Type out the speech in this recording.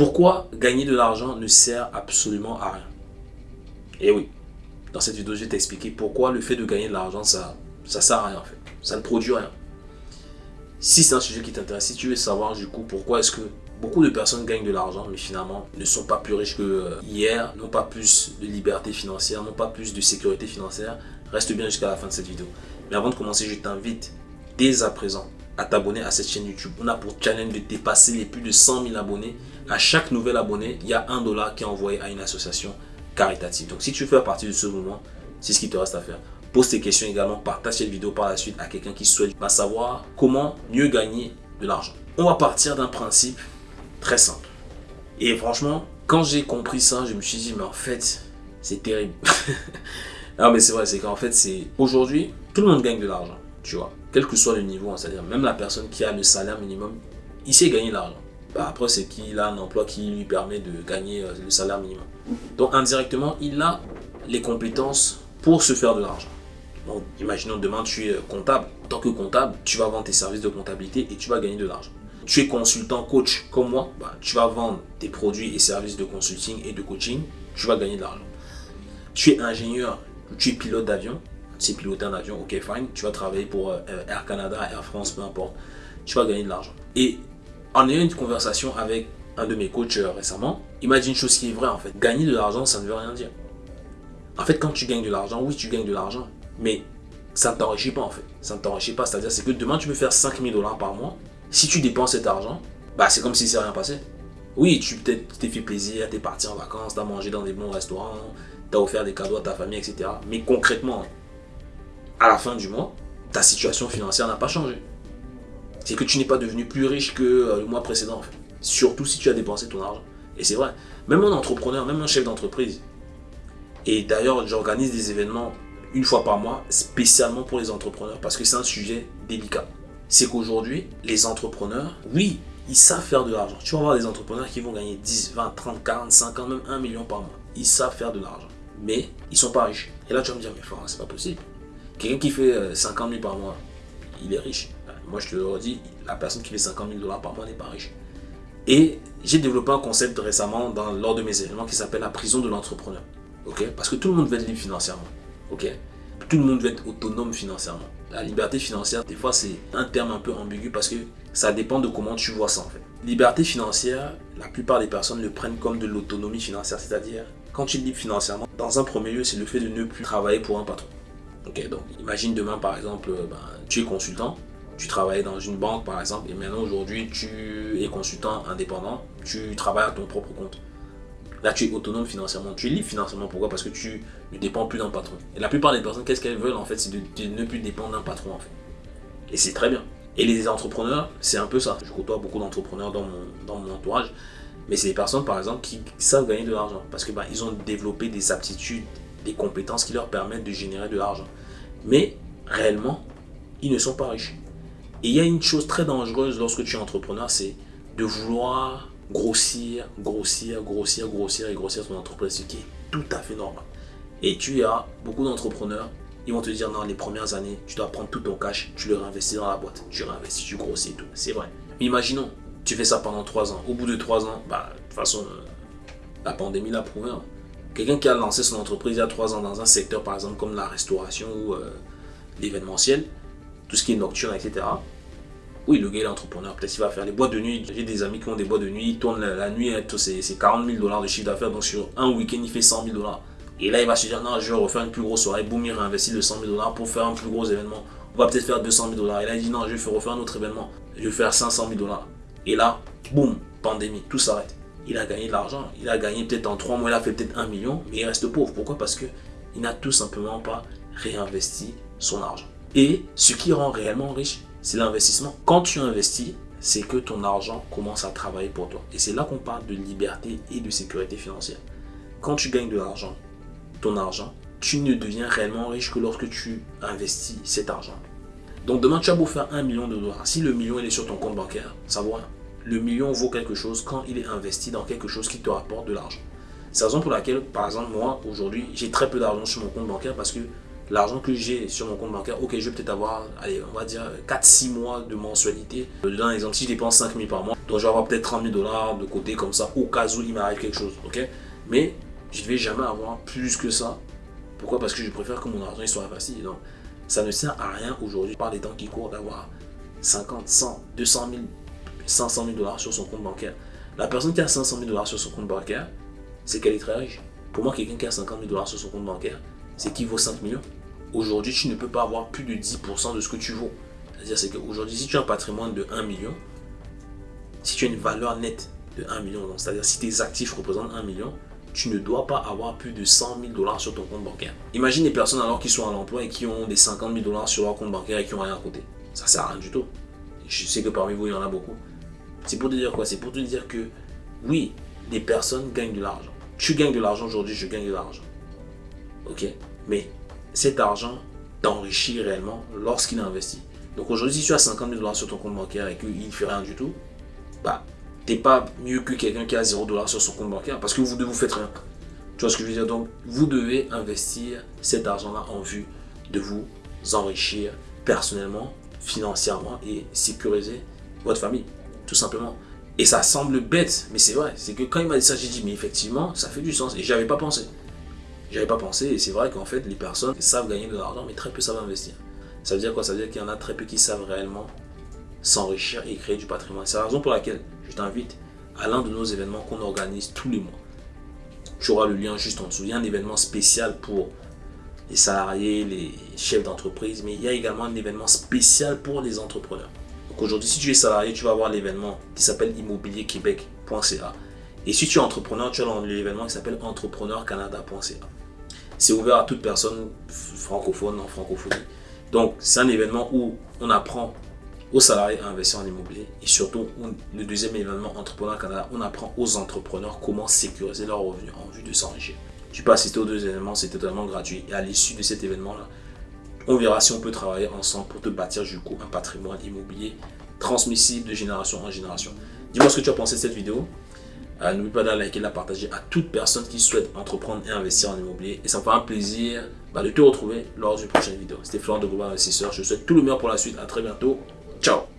Pourquoi gagner de l'argent ne sert absolument à rien? Et oui, dans cette vidéo, je vais t'expliquer pourquoi le fait de gagner de l'argent, ça ça sert à rien en fait. Ça ne produit rien. Si c'est un sujet qui t'intéresse, si tu veux savoir du coup pourquoi est-ce que beaucoup de personnes gagnent de l'argent mais finalement ne sont pas plus riches que euh, hier, n'ont pas plus de liberté financière, n'ont pas plus de sécurité financière, reste bien jusqu'à la fin de cette vidéo. Mais avant de commencer, je t'invite dès à présent à t'abonner à cette chaîne YouTube. On a pour challenge de dépasser les plus de 100 000 abonnés. À chaque nouvel abonné, il y a un dollar qui est envoyé à une association caritative. Donc si tu fais partie de ce mouvement, c'est ce qui te reste à faire. Pose tes questions également, partage cette vidéo par la suite à quelqu'un qui souhaite savoir comment mieux gagner de l'argent. On va partir d'un principe très simple. Et franchement, quand j'ai compris ça, je me suis dit, mais en fait, c'est terrible. non, mais c'est vrai, c'est qu'en fait, c'est aujourd'hui, tout le monde gagne de l'argent, tu vois. Quel que soit le niveau, hein, c'est-à-dire même la personne qui a le salaire minimum, il sait gagner de l'argent. Bah, après, c'est qu'il a un emploi qui lui permet de gagner euh, le salaire minimum. Donc, indirectement, il a les compétences pour se faire de l'argent. Donc, imaginons demain, tu es comptable. Tant que comptable, tu vas vendre tes services de comptabilité et tu vas gagner de l'argent. Tu es consultant coach comme moi, bah, tu vas vendre tes produits et services de consulting et de coaching, tu vas gagner de l'argent. Tu es ingénieur, tu es pilote d'avion, tu sais piloter un avion, ok fine, tu vas travailler pour euh, Air Canada, Air France, peu importe, tu vas gagner de l'argent. Et en ayant une conversation avec un de mes coachs euh, récemment, il m'a dit une chose qui est vraie en fait. Gagner de l'argent, ça ne veut rien dire. En fait, quand tu gagnes de l'argent, oui, tu gagnes de l'argent. Mais ça ne t'enrichit pas en fait. Ça ne t'enrichit pas. C'est-à-dire c'est que demain tu peux faire 5000 dollars par mois. Si tu dépenses cet argent, bah c'est comme si c'est rien passé. Oui, tu t'es fait plaisir, tu es parti en vacances, tu as mangé dans des bons restaurants, tu as offert des cadeaux à ta famille, etc. Mais concrètement, à la fin du mois, ta situation financière n'a pas changé. C'est que tu n'es pas devenu plus riche que euh, le mois précédent. Surtout si tu as dépensé ton argent. Et c'est vrai. Même un entrepreneur, même un chef d'entreprise. Et d'ailleurs, j'organise des événements une fois par mois, spécialement pour les entrepreneurs, parce que c'est un sujet délicat. C'est qu'aujourd'hui, les entrepreneurs, oui, ils savent faire de l'argent. Tu vas voir des entrepreneurs qui vont gagner 10, 20, 30, 40, 50, même 1 million par mois. Ils savent faire de l'argent. Mais ils sont pas riches. Et là, tu vas me dire, mais c'est pas possible. Quelqu'un qui fait 50 euh, 000 par mois, il est riche. Euh, moi, je te le redis, la personne qui fait 50 000 dollars par mois n'est pas riche. Et j'ai développé un concept récemment dans, lors de mes événements qui s'appelle la prison de l'entrepreneur. Parce que tout le monde veut être libre financièrement. Tout le monde veut être autonome financièrement. La liberté financière, des fois, c'est un terme un peu ambigu parce que ça dépend de comment tu vois ça en fait. Liberté financière, la plupart des personnes le prennent comme de l'autonomie financière, c'est-à-dire quand tu es libre financièrement, dans un premier lieu, c'est le fait de ne plus travailler pour un patron. Ok, donc imagine demain par exemple, ben, tu es consultant, tu travailles dans une banque par exemple, et maintenant aujourd'hui tu es consultant indépendant, tu travailles à ton propre compte. Là, tu es autonome financièrement. Tu es libre financièrement. Pourquoi? Parce que tu ne dépends plus d'un patron. Et la plupart des personnes, qu'est-ce qu'elles veulent en fait C'est de, ne plus dépendre d'un patron en fait. Et c'est très bien. Et les entrepreneurs, c'est un peu ça. Je côtoie beaucoup d'entrepreneurs dans mon, dans mon entourage. Mais c'est des personnes, par exemple, qui savent gagner de l'argent. Parce que bah, ont développé des aptitudes, des compétences qui leur permettent de générer de l'argent. Mais réellement, ils ne sont pas riches. Et il y a une chose très dangereuse lorsque tu es entrepreneur, c'est de vouloir grossir, grossir, grossir, grossir et grossir ton entreprise, ce qui est tout à fait normal. Et tu as beaucoup d'entrepreneurs, ils vont te dire non, les premières années, tu dois prendre tout ton cash, tu le réinvestis dans la boîte, tu réinvestis, tu grossis et tout. C'est vrai. Mais imaginons, tu fais ça pendant 3 ans. Au bout de 3 ans, bah, de toute façon, euh, la pandémie l'a prouvé. Hein. Quelqu'un qui a lancé son entreprise il y a 3 ans dans un secteur, par exemple, comme la restauration ou euh, l'événementiel, tout ce qui est nocturne, etc. Oui, le gars est entrepreneur. Peut-être qu'il va faire les boîtes de nuit. J'ai des amis qui ont des boîtes de nuit. Ils tournent la, nuit, c'est 40 000 dollars de chiffre d'affaires. Donc sur un week-end, il fait 100 000 dollars. Et là, il va se dire, non, je vais refaire une plus grosse soirée. Boum, il réinvestit le 100 000 dollars pour faire un plus gros événement. On va peut-être faire 200 000 dollars. Et là, il dit, non, je vais refaire un autre événement. Je vais faire 500 000 dollars. Et là, boum, pandémie, tout s'arrête. Il a gagné de l'argent. Il a gagné peut-être en 3 mois, il a fait peut-être 1 million. Mais il reste pauvre. Pourquoi? Parce qu'il n'a tout simplement pas réinvesti son argent. Et ce qui rend réellement riche, c'est l'investissement. Quand tu investis, c'est que ton argent commence à travailler pour toi. Et c'est là qu'on parle de liberté et de sécurité financière. Quand tu gagnes de l'argent, ton argent, tu ne deviens réellement riche que lorsque tu investis cet argent. Donc demain, tu as beau faire un million de dollars. Si le million il est sur ton compte bancaire, ça vaut rien. Le million vaut quelque chose quand il est investi dans quelque chose qui te rapporte de l'argent. C'est la raison pour laquelle, par exemple, moi, aujourd'hui, j'ai très peu d'argent sur mon compte bancaire parce que l'argent que j'ai sur mon compte bancaire, ok, je vais peut-être avoir, allez, on va dire 4-6 mois de mensualité. Dans l'exemple, si je dépense 5 000 par mois, donc je vais avoir peut-être 30 000 dollars de côté comme ça, au cas où il m'arrive quelque chose, ok? Mais je ne vais jamais avoir plus que ça. Pourquoi? Parce que je préfère que mon argent il soit investi. Donc, ça ne sert à rien aujourd'hui, par les temps qui courent, d'avoir 50, 100, 200 000, 500 000 dollars sur son compte bancaire. La personne qui a 500 000 dollars sur son compte bancaire, c'est qu'elle est très riche. Pour moi, quelqu'un qui a 50 000 dollars sur son compte bancaire, c'est qu'il vaut 5 millions. Aujourd'hui, tu ne peux pas avoir plus de 10% de ce que tu vaux. C'est-à-dire, c'est qu'aujourd'hui, si tu as un patrimoine de 1 million, si tu as une valeur nette de 1 million, c'est-à-dire si tes actifs représentent 1 million, tu ne dois pas avoir plus de 100 000 dollars sur ton compte bancaire. Imagine les personnes alors qui sont à l'emploi et qui ont des 50 000 dollars sur leur compte bancaire et qui n'ont rien à côté. Ça sert à rien du tout. Je sais que parmi vous, il y en a beaucoup. C'est pour te dire quoi? C'est pour te dire que oui, les personnes gagnent de l'argent. Tu gagnes de l'argent aujourd'hui, je gagne de l'argent. Ok? Mais cet argent t'enrichit réellement lorsqu'il est investi. Donc aujourd'hui, si tu as 50 000 dollars sur ton compte bancaire et qu'il ne fait rien du tout, bah, t'es pas mieux que quelqu'un qui a 0 dollars sur son compte bancaire parce que vous ne vous faites rien. Tu vois ce que je veux dire? Donc, vous devez investir cet argent-là en vue de vous enrichir personnellement, financièrement et sécuriser votre famille, tout simplement. Et ça semble bête, mais c'est vrai. C'est que quand il m'a dit ça, j'ai dit, mais effectivement, ça fait du sens. Et j'avais pas pensé. J'avais pas pensé, et c'est vrai qu'en fait, les personnes savent gagner de l'argent, mais très peu savent investir. Ça veut dire quoi? Ça veut dire qu'il y en a très peu qui savent réellement s'enrichir et créer du patrimoine. C'est la raison pour laquelle je t'invite à l'un de nos événements qu'on organise tous les mois. Tu auras le lien juste en dessous. Il y a un événement spécial pour les salariés, les chefs d'entreprise, mais il y a également un événement spécial pour les entrepreneurs. Donc aujourd'hui, si tu es salarié, tu vas avoir l'événement qui s'appelle immobilierquebec.ca. Et si tu es entrepreneur, tu as l'événement qui s'appelle entrepreneurcanada.ca. C'est ouvert à toute personne francophone en francophonie. Donc, c'est un événement où on apprend aux salariés à investir en immobilier et surtout le deuxième événement Entrepreneur Canada, on apprend aux entrepreneurs comment sécuriser leurs revenus en vue de s'enrichir. Tu peux assister aux deux événements, c'est totalement gratuit et à l'issue de cet événement-là, on verra si on peut travailler ensemble pour te bâtir du coup un patrimoine immobilier transmissible de génération en génération. Dis-moi ce que tu as pensé de cette vidéo. Euh, n'oublie pas de liker, de la partager à toute personne qui souhaite entreprendre et investir en immobilier. Et ça me fera un plaisir bah, de te retrouver lors d'une prochaine vidéo. C'était Florent de Global Investisseur. Je te souhaite tout le meilleur pour la suite. À très bientôt. Ciao